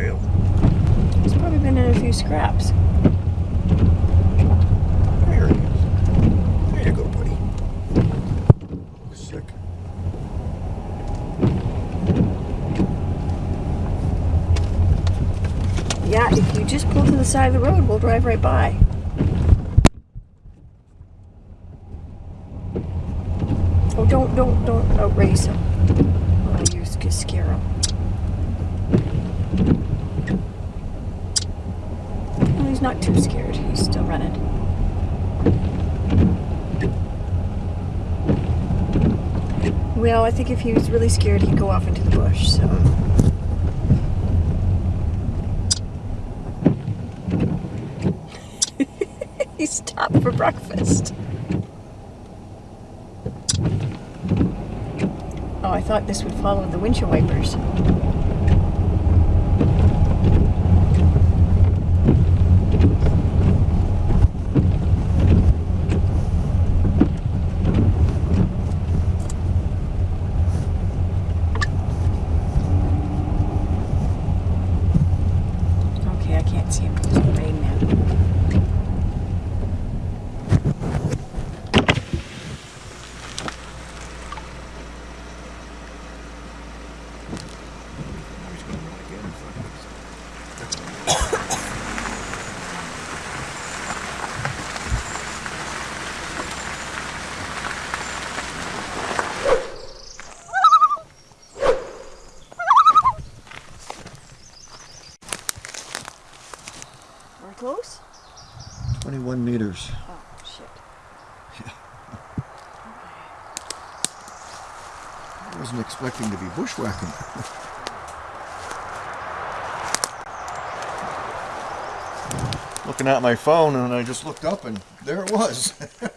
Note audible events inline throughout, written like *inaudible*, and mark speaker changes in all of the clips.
Speaker 1: It's probably been in a few scraps.
Speaker 2: There he is. There you go, buddy. Sick.
Speaker 1: Yeah, if you just pull to the side of the road, we'll drive right by. Oh, don't, don't, don't oh, outrace him. Oh, you sc- scare him. Well, he's not too scared. He's still running. Well, I think if he was really scared, he'd go off into the bush, so. *laughs* he stopped for breakfast. Oh, I thought this would follow the windshield wipers. Okay, I can't see him because of the rain now.
Speaker 2: He's gonna run again in front of us.
Speaker 1: We're close?
Speaker 2: 21 meters.
Speaker 1: Oh, shit.
Speaker 2: I wasn't expecting to be bushwhacking. Looking at my phone and I just looked up and there it was. *laughs*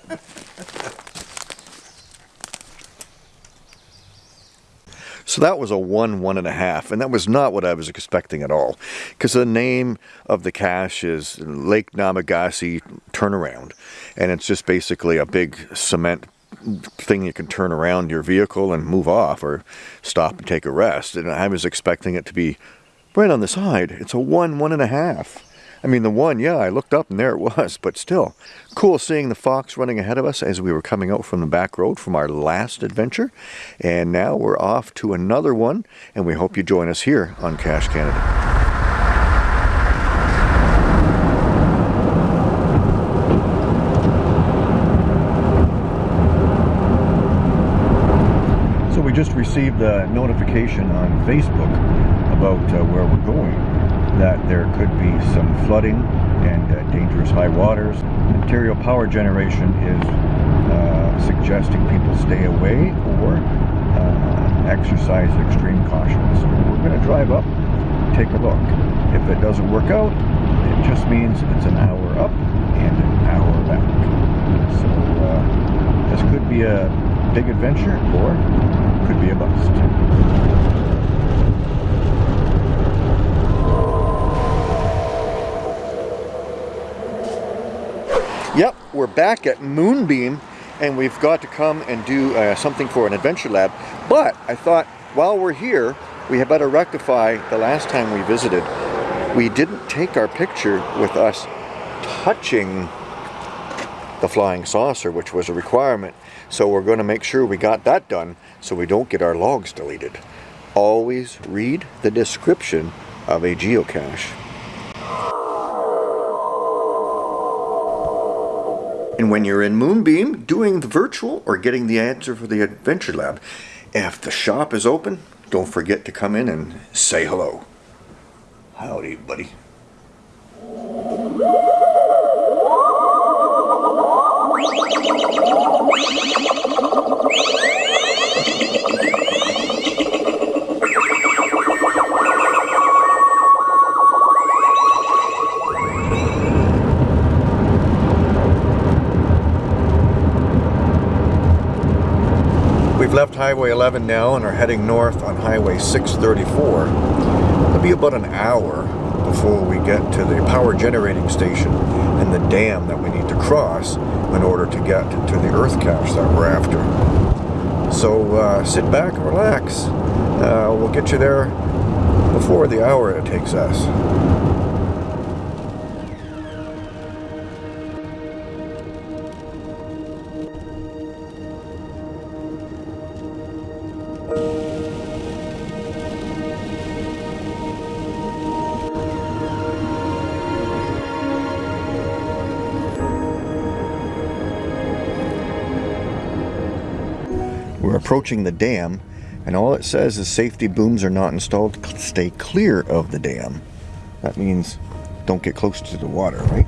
Speaker 2: So that was a one, one and a half, and that was not what I was expecting at all. Because the name of the cache is Lake Namagasi Turnaround, and it's just basically a big cement thing you can turn around your vehicle and move off or stop and take a rest. And I was expecting it to be right on the side. It's a one, one and a half. I mean, the one, yeah, I looked up and there it was, but still, cool seeing the fox running ahead of us as we were coming out from the back road from our last adventure. And now we're off to another one, and we hope you join us here on Cache Canada. Just received a notification on Facebook about uh, where we're going, that there could be some flooding and uh, dangerous high waters. Ontario Power Generation is uh, suggesting people stay away or uh, exercise extreme caution. So we're going to drive up, take a look. If it doesn't work out, it just means it's an hour up and an hour back. So uh, this could be a big adventure or could be a bust. Yep, we're back at Moonbeam and we've got to come and do uh, something for an adventure lab. But I thought while we're here, we had better rectify the last time we visited. We didn't take our picture with us touching the flying saucer, which was a requirement. So we're going to make sure we got that done so we don't get our logs deleted. Always read the description of a geocache. And when you're in Moonbeam doing the virtual or getting the answer for the Adventure Lab, if the shop is open, don't forget to come in and say hello. Howdy, buddy. Left Highway 11 now and are heading north on Highway 634. It'll be about an hour before we get to the power generating station and the dam that we need to cross in order to get to the earth cache that we're after. So uh, sit back and relax. Uh, we'll get you there before the hour it takes us. Approaching the dam, and all it says is safety booms are not installed. Stay clear of the dam. That means don't get close to the water, right?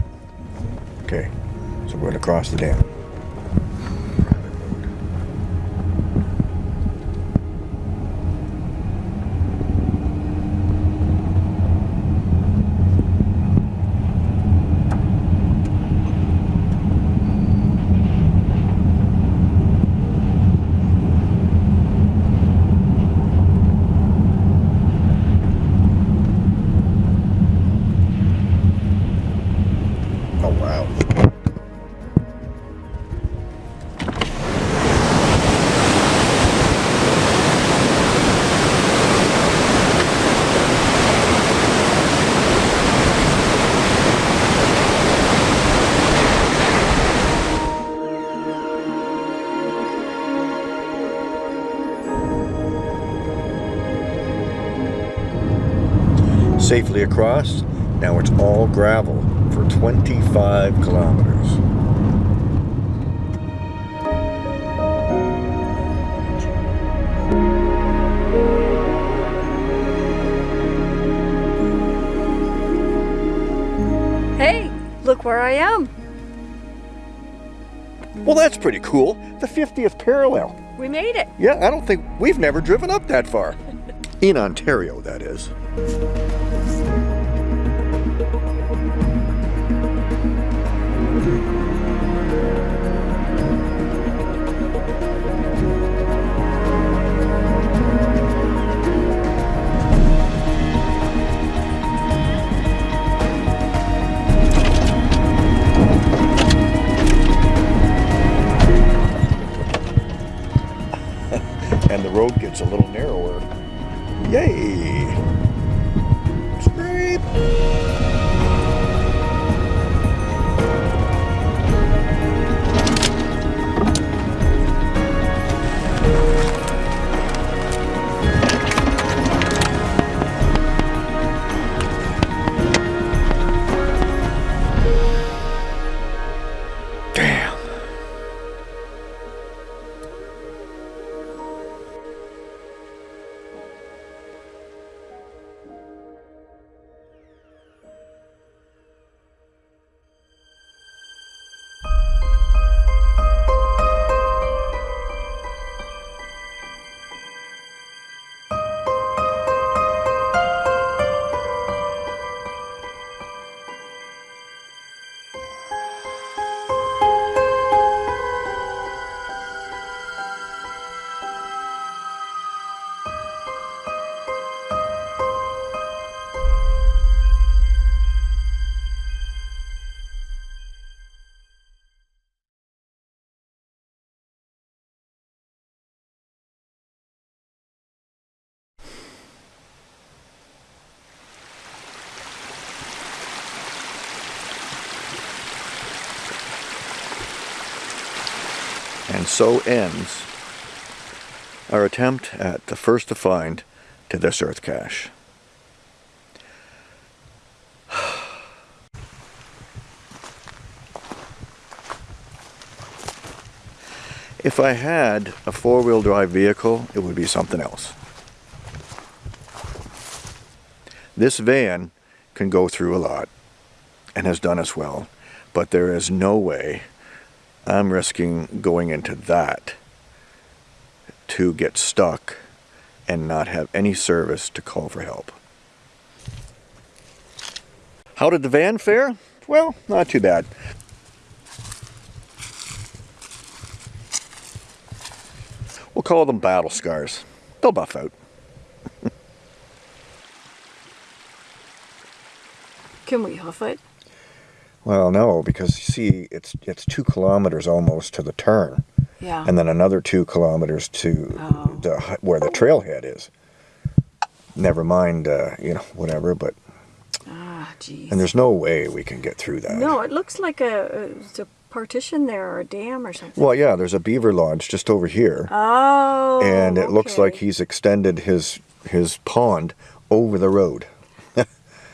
Speaker 2: Okay, so we're going to cross the dam. Safely across. Now it's all gravel for 25 kilometers.
Speaker 1: Hey, look where I am.
Speaker 2: Well, that's pretty cool. The 50th parallel.
Speaker 1: We made it.
Speaker 2: Yeah, I don't think we've never driven up that far. *laughs* In Ontario, that is. *laughs* and the road gets a little narrower. Yay! Scrape! So ends our attempt at the first to find to this Earth cache. *sighs* If I had a four-wheel drive vehicle, it would be something else. This van can go through a lot and has done us well, but there is no way I'm risking going into that to get stuck and not have any service to call for help. How did the van fare? Well, not too bad. We'll call them battle scars. They'll buff out.
Speaker 1: Can we hoof it?
Speaker 2: Well, no, because you see, it's it's two kilometers almost to the turn,
Speaker 1: Yeah.
Speaker 2: and then another two kilometers to
Speaker 1: Oh.
Speaker 2: the where the trailhead is. Never mind, uh, you know, whatever. But
Speaker 1: Ah, jeez.
Speaker 2: and there's no way we can get through that.
Speaker 1: No, it looks like a, it's a partition there or a dam or something.
Speaker 2: Well, yeah, there's a beaver lodge just over here,
Speaker 1: Oh.
Speaker 2: and it looks like he's extended his his pond over the road.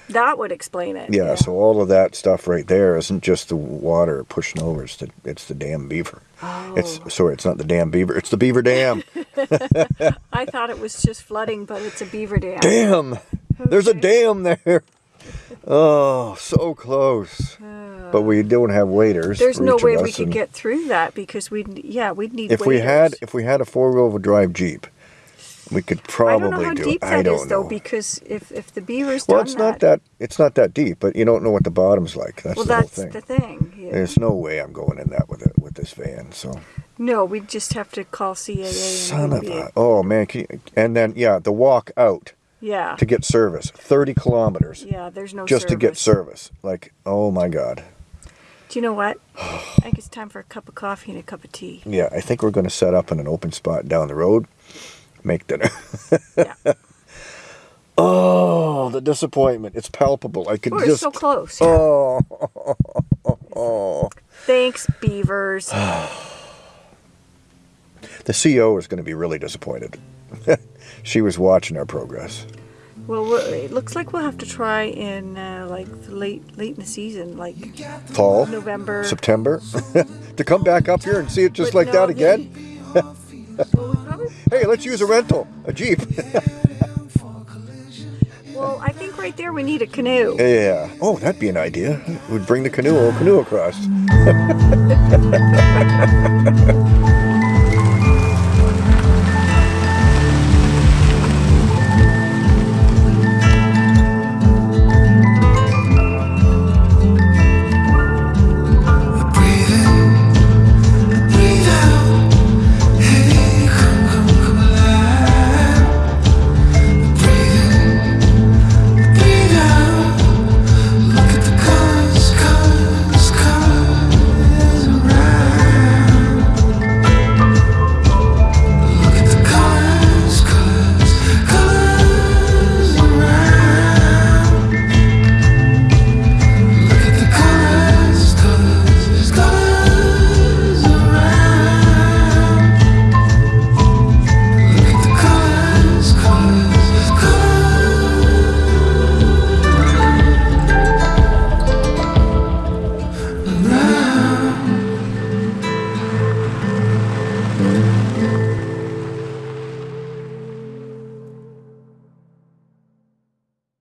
Speaker 1: That would explain it.
Speaker 2: Yeah, so all of that stuff right there isn't just the water pushing over; it's the it's the damn beaver.
Speaker 1: Oh.
Speaker 2: It's sorry, it's not the damn beaver; it's the beaver dam. *laughs* *laughs*
Speaker 1: I thought it was just flooding, but it's a beaver dam.
Speaker 2: dam! There's a dam there. Oh, so close. Oh. But we don't have waiters.
Speaker 1: There's no way we could get through that because we'd yeah we'd need.
Speaker 2: If we had if we had a four wheel drive jeep, we could
Speaker 1: I
Speaker 2: probably
Speaker 1: don't know how deep
Speaker 2: it.
Speaker 1: that
Speaker 2: I
Speaker 1: though because if if the beavers
Speaker 2: well,
Speaker 1: done
Speaker 2: it's not that it's not that deep, but you don't know what the bottom's like. That's
Speaker 1: well
Speaker 2: the
Speaker 1: that's
Speaker 2: thing.
Speaker 1: the thing. yeah.
Speaker 2: There's no way I'm going in that with it with this van. So
Speaker 1: No, we'd just have to call CAA. And
Speaker 2: son of a oh man, can you, and then yeah, the walk out
Speaker 1: Yeah.
Speaker 2: to get service, thirty kilometers
Speaker 1: yeah, there's no
Speaker 2: just to get
Speaker 1: service.
Speaker 2: service. Like oh my god.
Speaker 1: Do you know what? *sighs* I think it's time for a cup of coffee and a cup of tea.
Speaker 2: Yeah, I think we're going to set up in an open spot down the road, make dinner. *laughs*
Speaker 1: Yeah.
Speaker 2: oh, the disappointment. It's palpable. I could
Speaker 1: We're
Speaker 2: just.
Speaker 1: so close.
Speaker 2: Oh, oh. *laughs*
Speaker 1: Thanks, beavers. *sighs*
Speaker 2: The CEO is going to be really disappointed. *laughs* she was watching our progress.
Speaker 1: well, it looks like we'll have to try in uh, like late late in the season, like
Speaker 2: Fall,
Speaker 1: November.
Speaker 2: September, to come back up here and see it just
Speaker 1: But
Speaker 2: like
Speaker 1: no,
Speaker 2: that again.
Speaker 1: Well, we probably,
Speaker 2: Hey, let's use a rental, a jeep.
Speaker 1: well, I think right there we need a canoe.
Speaker 2: yeah. Oh, that'd be an idea. We'd bring the canoe, canoe across. *laughs*